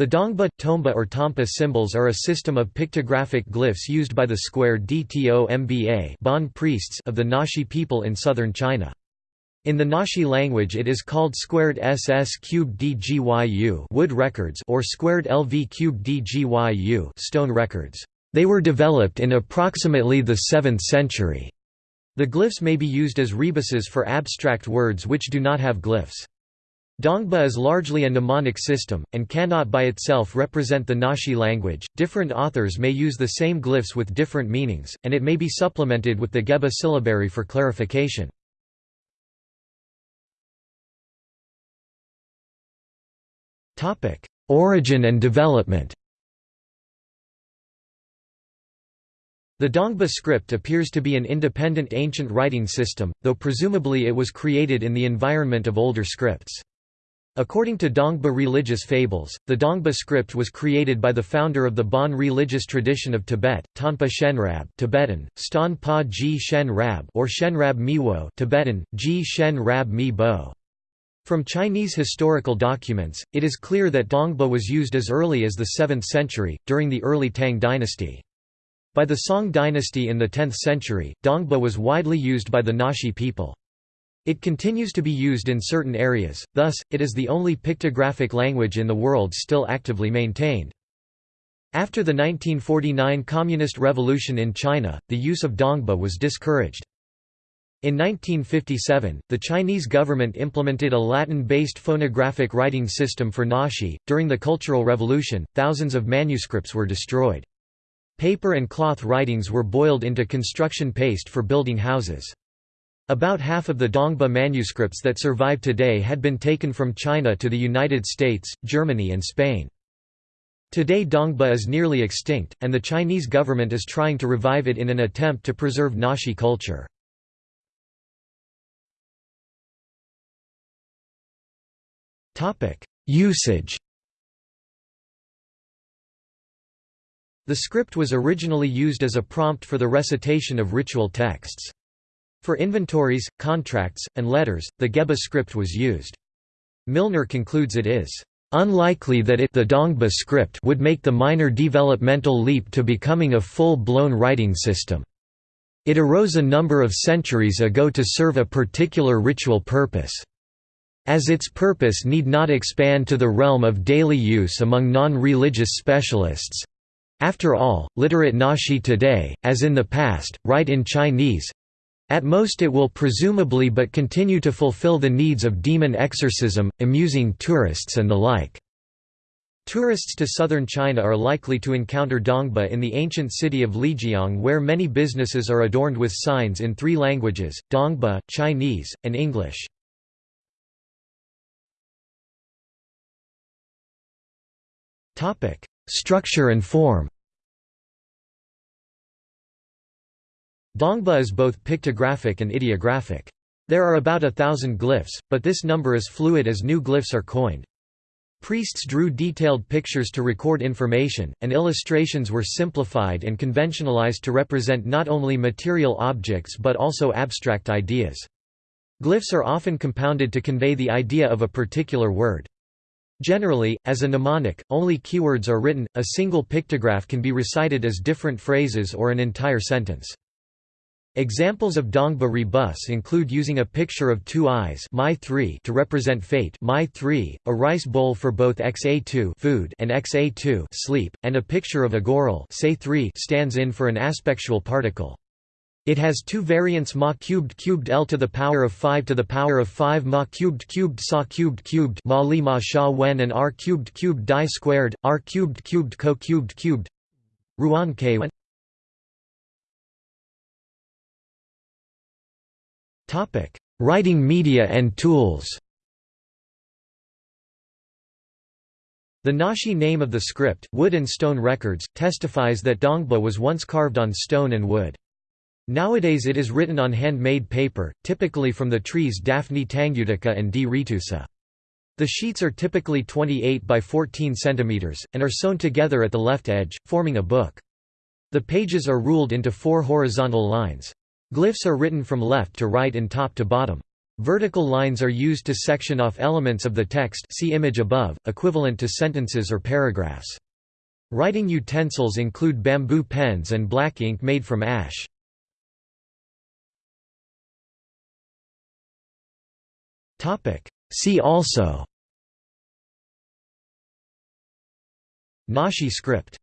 The Dongba, Tomba or Tompa symbols are a system of pictographic glyphs used by the square Dtomba Bon priests of the Naxi people in southern China. In the Naxi language it is called squared SS cubed DGYU wood records or squared LV cubed DGYU stone records. They were developed in approximately the 7th century. The glyphs may be used as rebuses for abstract words which do not have glyphs. Dongba is largely a mnemonic system, and cannot by itself represent the Naxi language. Different authors may use the same glyphs with different meanings, and it may be supplemented with the Geba syllabary for clarification. Origin and development The Dongba script appears to be an independent ancient writing system, though presumably it was created in the environment of older scripts. According to Dongba religious fables, the Dongba script was created by the founder of the Bon religious tradition of Tibet, Tanpa Shenrab Tibetan, Ston Pa Ji Shen Rab or Shenrab Miwo Tibetan, Ji Shen Rab Mi Bo. From Chinese historical documents, it is clear that Dongba was used as early as the 7th century, during the early Tang dynasty. By the Song dynasty in the 10th century, Dongba was widely used by the Naxi people. It continues to be used in certain areas, thus, it is the only pictographic language in the world still actively maintained. After the 1949 Communist Revolution in China, the use of Dongba was discouraged. In 1957, the Chinese government implemented a Latin-based phonographic writing system for Naxi. During the Cultural Revolution, thousands of manuscripts were destroyed. Paper and cloth writings were boiled into construction paste for building houses. About half of the Dongba manuscripts that survive today had been taken from China to the United States, Germany and Spain. Today Dongba is nearly extinct, and the Chinese government is trying to revive it in an attempt to preserve Naxi culture. Usage The script was originally used as a prompt for the recitation of ritual texts. For inventories, contracts, and letters, the Geba script was used. Milner concludes it is unlikely that it the Dongba script would make the minor developmental leap to becoming a full-blown writing system. It arose a number of centuries ago to serve a particular ritual purpose. As its purpose need not expand to the realm of daily use among non-religious specialists. After all, literate Naxi today, as in the past, write in Chinese, at most it will presumably but continue to fulfill the needs of demon exorcism, amusing tourists and the like. Tourists to southern China are likely to encounter Dongba in the ancient city of Lijiang where many businesses are adorned with signs in three languages, Dongba, Chinese, and English. Structure and form Dongba is both pictographic and ideographic. There are about a thousand glyphs, but this number is fluid as new glyphs are coined. Priests drew detailed pictures to record information, and illustrations were simplified and conventionalized to represent not only material objects but also abstract ideas. Glyphs are often compounded to convey the idea of a particular word. Generally, as a mnemonic, only keywords are written, a single pictograph can be recited as different phrases or an entire sentence. Examples of Dongba rebus include using a picture of two eyes to represent fate a rice bowl for both xa2 food and xa2 sleep, and a picture of a goral stands in for an aspectual particle. It has two variants ma cubed cubed l to the power of 5 to the power of 5 ma cubed cubed sa cubed cubed ma li ma sha wen and r cubed cubed di squared r cubed cubed co cubed cubed ruan k Topic: Writing media and tools. The Naxi name of the script, Wood and Stone Records, testifies that Dongba was once carved on stone and wood. Nowadays it is written on handmade paper, typically from the trees Daphne tangutica and D. retusa. The sheets are typically 28 by 14 cm, and are sewn together at the left edge, forming a book. The pages are ruled into four horizontal lines. Glyphs are written from left to right and top to bottom. Vertical lines are used to section off elements of the text see image above, equivalent to sentences or paragraphs. Writing utensils include bamboo pens and black ink made from ash. See also Naxi script